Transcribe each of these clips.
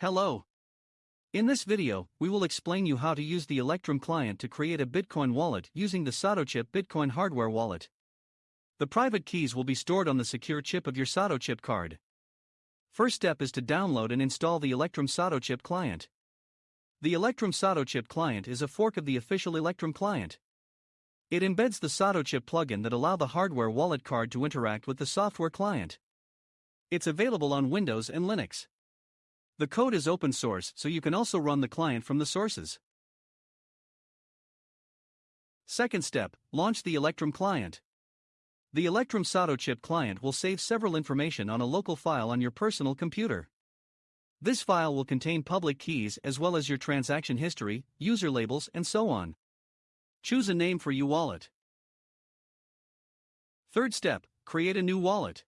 Hello. In this video, we will explain you how to use the Electrum client to create a Bitcoin wallet using the Satochip Bitcoin hardware wallet. The private keys will be stored on the secure chip of your Satochip card. First step is to download and install the Electrum Satochip client. The Electrum Satochip client is a fork of the official Electrum client. It embeds the SatoChip plugin that allow the hardware wallet card to interact with the software client. It's available on Windows and Linux. The code is open source, so you can also run the client from the sources. Second step launch the Electrum client. The Electrum SatoChip client will save several information on a local file on your personal computer. This file will contain public keys as well as your transaction history, user labels, and so on. Choose a name for your wallet. Third step create a new wallet.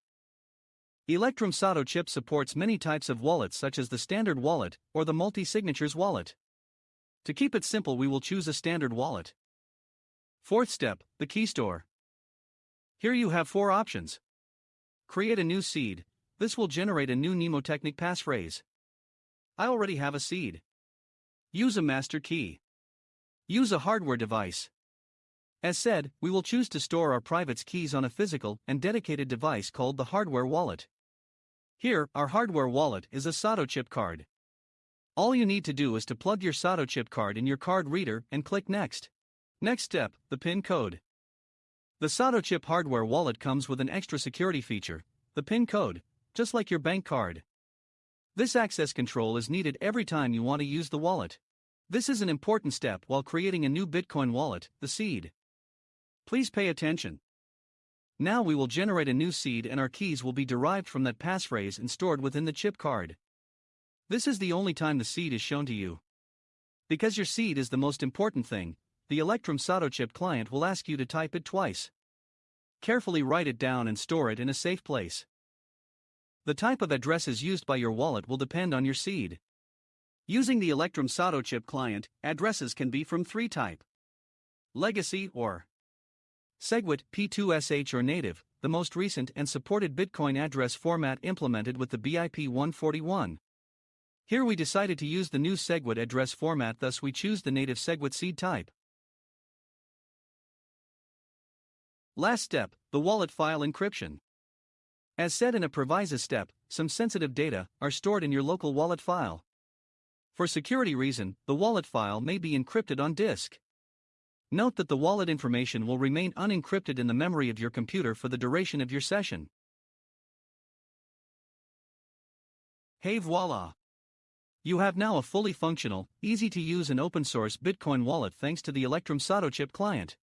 Electrum Satochip supports many types of wallets such as the standard wallet or the multi-signatures wallet. To keep it simple we will choose a standard wallet. Fourth step, the key store. Here you have four options. Create a new seed, this will generate a new mnemotechnic passphrase. I already have a seed. Use a master key. Use a hardware device. As said, we will choose to store our private's keys on a physical and dedicated device called the hardware wallet. Here, our hardware wallet is a Satochip card. All you need to do is to plug your Satochip card in your card reader and click Next. Next step, the PIN code. The Satochip hardware wallet comes with an extra security feature, the PIN code, just like your bank card. This access control is needed every time you want to use the wallet. This is an important step while creating a new Bitcoin wallet, the seed. Please pay attention. Now we will generate a new seed and our keys will be derived from that passphrase and stored within the chip card. This is the only time the seed is shown to you. Because your seed is the most important thing, the Electrum Satochip client will ask you to type it twice. Carefully write it down and store it in a safe place. The type of addresses used by your wallet will depend on your seed. Using the Electrum Satochip client, addresses can be from three type. Legacy or SegWit P2SH or native, the most recent and supported Bitcoin address format implemented with the BIP 141. Here we decided to use the new SegWit address format, thus, we choose the native SegWit seed type. Last step the wallet file encryption. As said in a proviso step, some sensitive data are stored in your local wallet file. For security reason, the wallet file may be encrypted on disk. Note that the wallet information will remain unencrypted in the memory of your computer for the duration of your session. Hey voila! You have now a fully functional, easy to use and open source Bitcoin wallet thanks to the Electrum SatoChip client.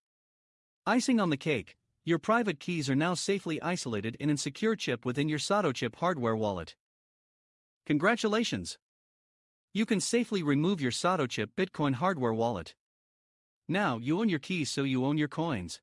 Icing on the cake, your private keys are now safely isolated in a secure chip within your SatoChip hardware wallet. Congratulations! You can safely remove your SatoChip Bitcoin hardware wallet. Now you own your keys so you own your coins.